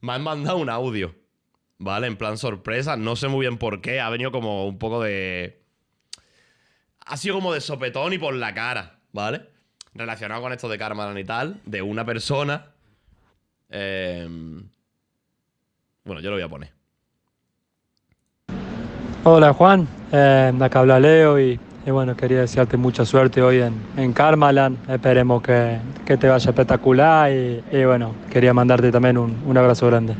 me han mandado un audio, ¿vale? En plan sorpresa, no sé muy bien por qué, ha venido como un poco de... Ha sido como de sopetón y por la cara, ¿vale? Relacionado con esto de Karmalan y tal, de una persona... Em, bueno, yo lo voy a poner. Hola Juan, eh, acá habla Leo y, bueno, quería desearte mucha suerte hoy en, en Karmaland. Esperemos que, te vaya espectacular y, bueno, quería mandarte también un, un abrazo grande.